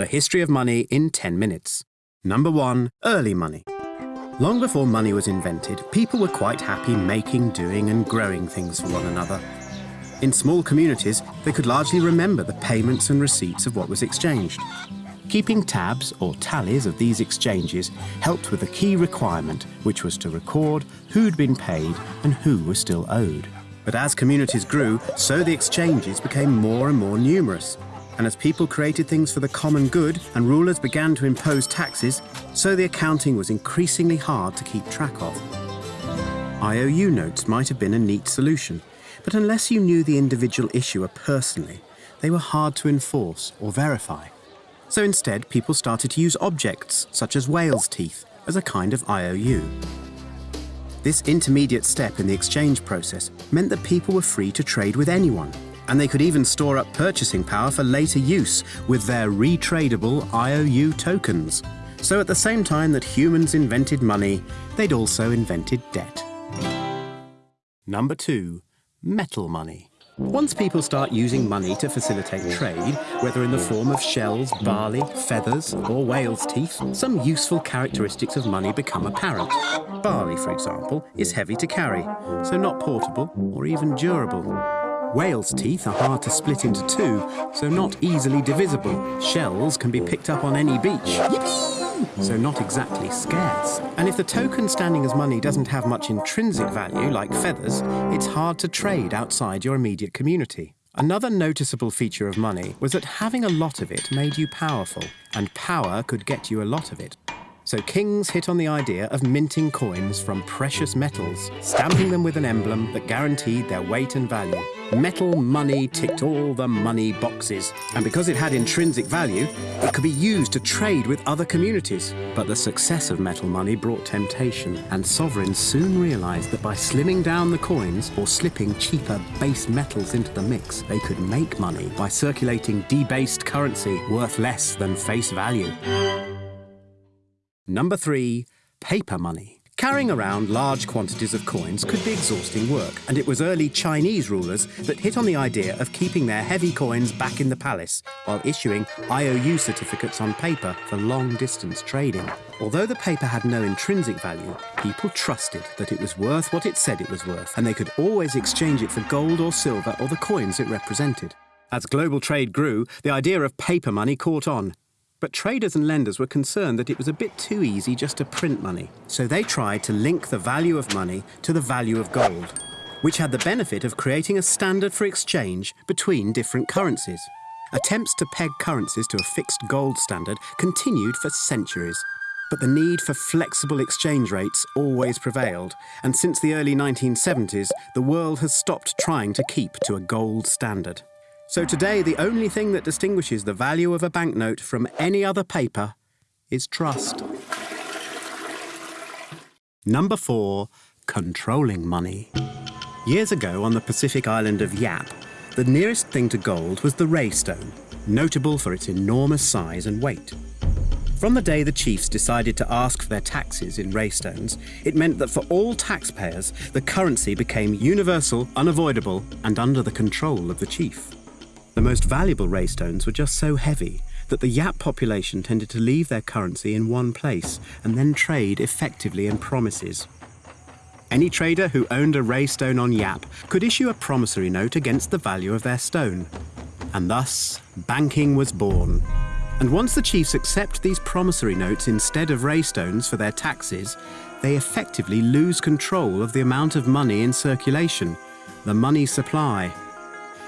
The history of money in 10 minutes. Number 1. Early money. Long before money was invented, people were quite happy making, doing and growing things for one another. In small communities, they could largely remember the payments and receipts of what was exchanged. Keeping tabs or tallies of these exchanges helped with a key requirement, which was to record who'd been paid and who was still owed. But as communities grew, so the exchanges became more and more numerous, and as people created things for the common good and rulers began to impose taxes, so the accounting was increasingly hard to keep track of. IOU notes might have been a neat solution, but unless you knew the individual issuer personally, they were hard to enforce or verify. So instead, people started to use objects, such as whale's teeth, as a kind of IOU. This intermediate step in the exchange process meant that people were free to trade with anyone, and they could even store up purchasing power for later use with their retradable IOU tokens. So at the same time that humans invented money, they'd also invented debt. Number two, metal money. Once people start using money to facilitate trade, whether in the form of shells, barley, feathers, or whale's teeth, some useful characteristics of money become apparent. Barley, for example, is heavy to carry, so not portable or even durable. Whale's teeth are hard to split into two, so not easily divisible. Shells can be picked up on any beach. So not exactly scarce. And if the token standing as money doesn't have much intrinsic value, like feathers, it's hard to trade outside your immediate community. Another noticeable feature of money was that having a lot of it made you powerful, and power could get you a lot of it. So kings hit on the idea of minting coins from precious metals, stamping them with an emblem that guaranteed their weight and value. Metal money ticked all the money boxes, and because it had intrinsic value, it could be used to trade with other communities. But the success of metal money brought temptation, and sovereigns soon realized that by slimming down the coins or slipping cheaper base metals into the mix, they could make money by circulating debased currency worth less than face value. Number three, paper money. Carrying around large quantities of coins could be exhausting work, and it was early Chinese rulers that hit on the idea of keeping their heavy coins back in the palace while issuing IOU certificates on paper for long-distance trading. Although the paper had no intrinsic value, people trusted that it was worth what it said it was worth, and they could always exchange it for gold or silver or the coins it represented. As global trade grew, the idea of paper money caught on, but traders and lenders were concerned that it was a bit too easy just to print money. So they tried to link the value of money to the value of gold, which had the benefit of creating a standard for exchange between different currencies. Attempts to peg currencies to a fixed gold standard continued for centuries. But the need for flexible exchange rates always prevailed, and since the early 1970s, the world has stopped trying to keep to a gold standard. So today, the only thing that distinguishes the value of a banknote from any other paper is trust. Number four, controlling money. Years ago on the Pacific island of Yap, the nearest thing to gold was the ray stone, notable for its enormous size and weight. From the day the chiefs decided to ask for their taxes in ray stones, it meant that for all taxpayers, the currency became universal, unavoidable, and under the control of the chief. The most valuable ray stones were just so heavy that the Yap population tended to leave their currency in one place and then trade effectively in promises. Any trader who owned a ray stone on Yap could issue a promissory note against the value of their stone. And thus, banking was born. And once the chiefs accept these promissory notes instead of ray stones for their taxes, they effectively lose control of the amount of money in circulation, the money supply.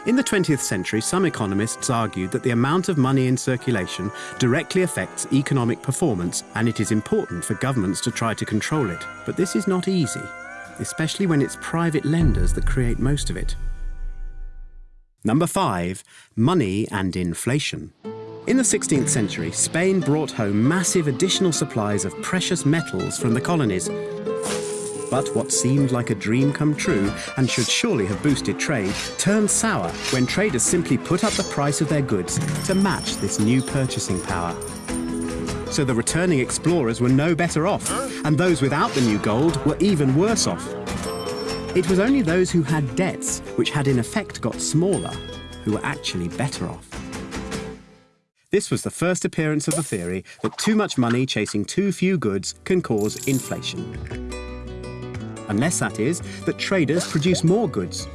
In the 20th century, some economists argued that the amount of money in circulation directly affects economic performance and it is important for governments to try to control it. But this is not easy, especially when it's private lenders that create most of it. Number five, money and inflation. In the 16th century, Spain brought home massive additional supplies of precious metals from the colonies, but what seemed like a dream come true and should surely have boosted trade turned sour when traders simply put up the price of their goods to match this new purchasing power. So the returning explorers were no better off, and those without the new gold were even worse off. It was only those who had debts, which had in effect got smaller, who were actually better off. This was the first appearance of the theory that too much money chasing too few goods can cause inflation. Unless that is, that traders produce more goods,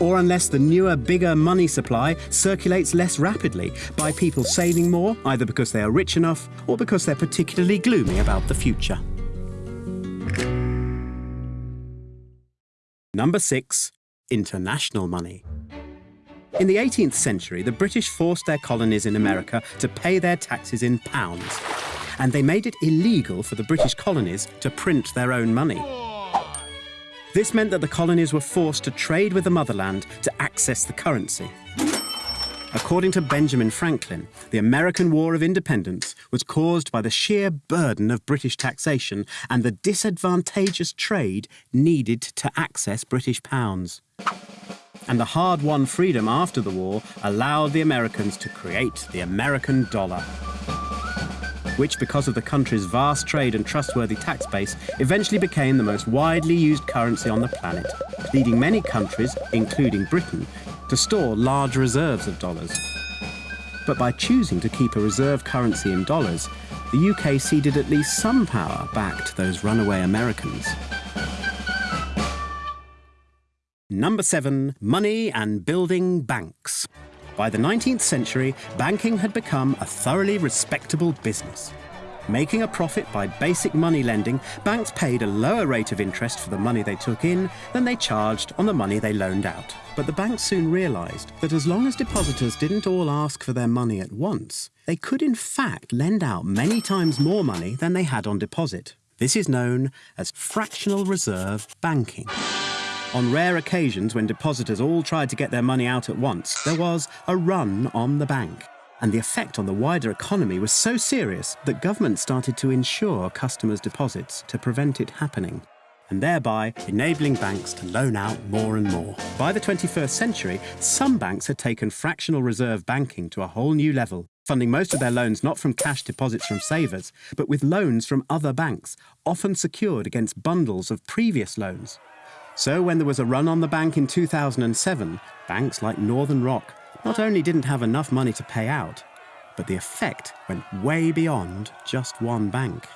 or unless the newer, bigger money supply circulates less rapidly by people saving more, either because they are rich enough or because they're particularly gloomy about the future. Number six, international money. In the 18th century, the British forced their colonies in America to pay their taxes in pounds, and they made it illegal for the British colonies to print their own money. This meant that the colonies were forced to trade with the motherland to access the currency. According to Benjamin Franklin, the American War of Independence was caused by the sheer burden of British taxation and the disadvantageous trade needed to access British pounds and the hard-won freedom after the war allowed the Americans to create the American dollar, which, because of the country's vast trade and trustworthy tax base, eventually became the most widely used currency on the planet, leading many countries, including Britain, to store large reserves of dollars. But by choosing to keep a reserve currency in dollars, the UK ceded at least some power back to those runaway Americans. Number seven, money and building banks. By the 19th century, banking had become a thoroughly respectable business. Making a profit by basic money lending, banks paid a lower rate of interest for the money they took in than they charged on the money they loaned out. But the banks soon realised that as long as depositors didn't all ask for their money at once, they could in fact lend out many times more money than they had on deposit. This is known as fractional reserve banking. On rare occasions when depositors all tried to get their money out at once, there was a run on the bank. And the effect on the wider economy was so serious that government started to insure customers' deposits to prevent it happening, and thereby enabling banks to loan out more and more. By the 21st century, some banks had taken fractional reserve banking to a whole new level, funding most of their loans not from cash deposits from savers, but with loans from other banks, often secured against bundles of previous loans. So when there was a run on the bank in 2007, banks like Northern Rock not only didn't have enough money to pay out, but the effect went way beyond just one bank.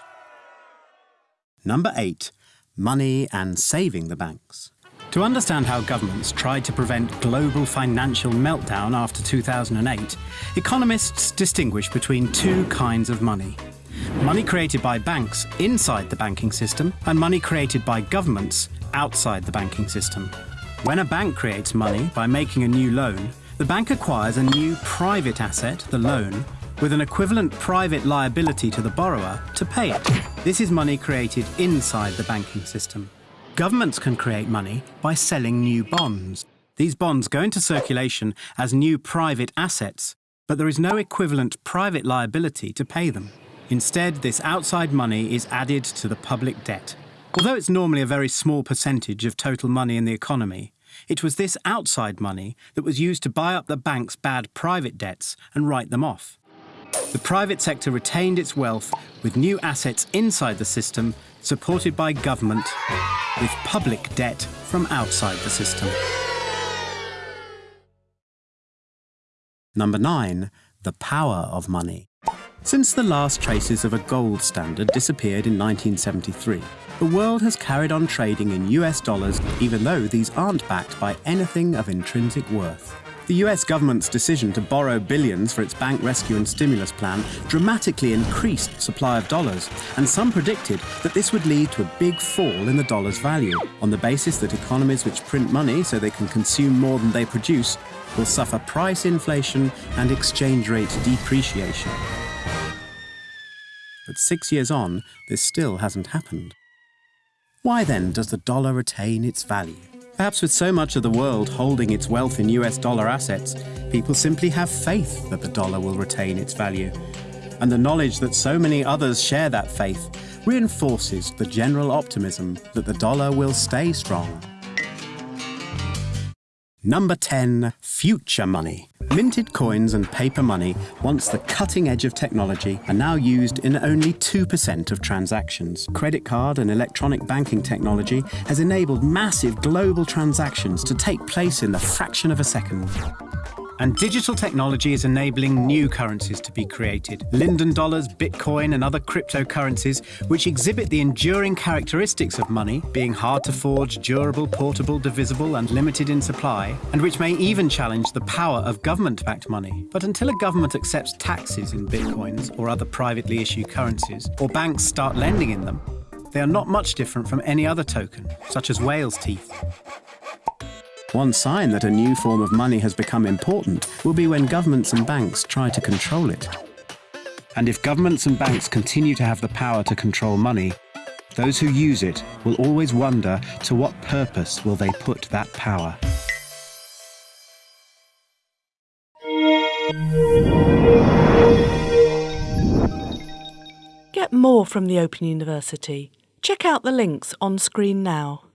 Number 8. Money and saving the banks. To understand how governments tried to prevent global financial meltdown after 2008, economists distinguish between two kinds of money. Money created by banks inside the banking system and money created by governments outside the banking system. When a bank creates money by making a new loan, the bank acquires a new private asset, the loan, with an equivalent private liability to the borrower to pay it. This is money created inside the banking system. Governments can create money by selling new bonds. These bonds go into circulation as new private assets, but there is no equivalent private liability to pay them. Instead, this outside money is added to the public debt. Although it's normally a very small percentage of total money in the economy, it was this outside money that was used to buy up the bank's bad private debts and write them off. The private sector retained its wealth with new assets inside the system, supported by government, with public debt from outside the system. Number 9. The power of money. Since the last traces of a gold standard disappeared in 1973, the world has carried on trading in US dollars even though these aren't backed by anything of intrinsic worth. The US government's decision to borrow billions for its bank rescue and stimulus plan dramatically increased supply of dollars, and some predicted that this would lead to a big fall in the dollar's value, on the basis that economies which print money so they can consume more than they produce will suffer price inflation and exchange rate depreciation. But six years on, this still hasn't happened. Why then does the dollar retain its value? Perhaps with so much of the world holding its wealth in US dollar assets, people simply have faith that the dollar will retain its value. And the knowledge that so many others share that faith reinforces the general optimism that the dollar will stay strong. Number 10. Future Money. Minted coins and paper money, once the cutting edge of technology, are now used in only 2% of transactions. Credit card and electronic banking technology has enabled massive global transactions to take place in the fraction of a second. And digital technology is enabling new currencies to be created Linden dollars, Bitcoin, and other cryptocurrencies, which exhibit the enduring characteristics of money, being hard to forge, durable, portable, divisible, and limited in supply, and which may even challenge the power of government backed money. But until a government accepts taxes in Bitcoins or other privately issued currencies, or banks start lending in them, they are not much different from any other token, such as whale's teeth. One sign that a new form of money has become important will be when governments and banks try to control it. And if governments and banks continue to have the power to control money, those who use it will always wonder to what purpose will they put that power. Get more from the Open University. Check out the links on screen now.